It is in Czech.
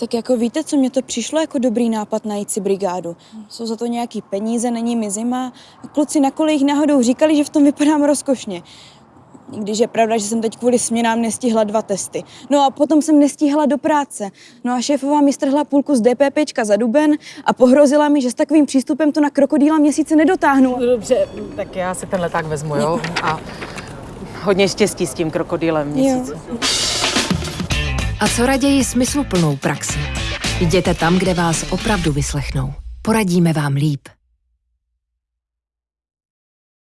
Tak jako víte, co mě to přišlo jako dobrý nápad najít si brigádu. Jsou za to nějaký peníze, není mi zima. Kluci na kolejích náhodou říkali, že v tom vypadám rozkošně. I Když je pravda, že jsem teď kvůli směnám nestihla dva testy. No a potom jsem nestíhala do práce. No a šéfová mi strhla půlku z DPPčka za duben a pohrozila mi, že s takovým přístupem to na krokodýla měsíce nedotáhnu. No dobře, tak já si ten leták vezmu, jo? A hodně štěstí s tím krokodýlem měsíc. A co raději smysluplnou praxi? Jděte tam, kde vás opravdu vyslechnou. Poradíme vám líp.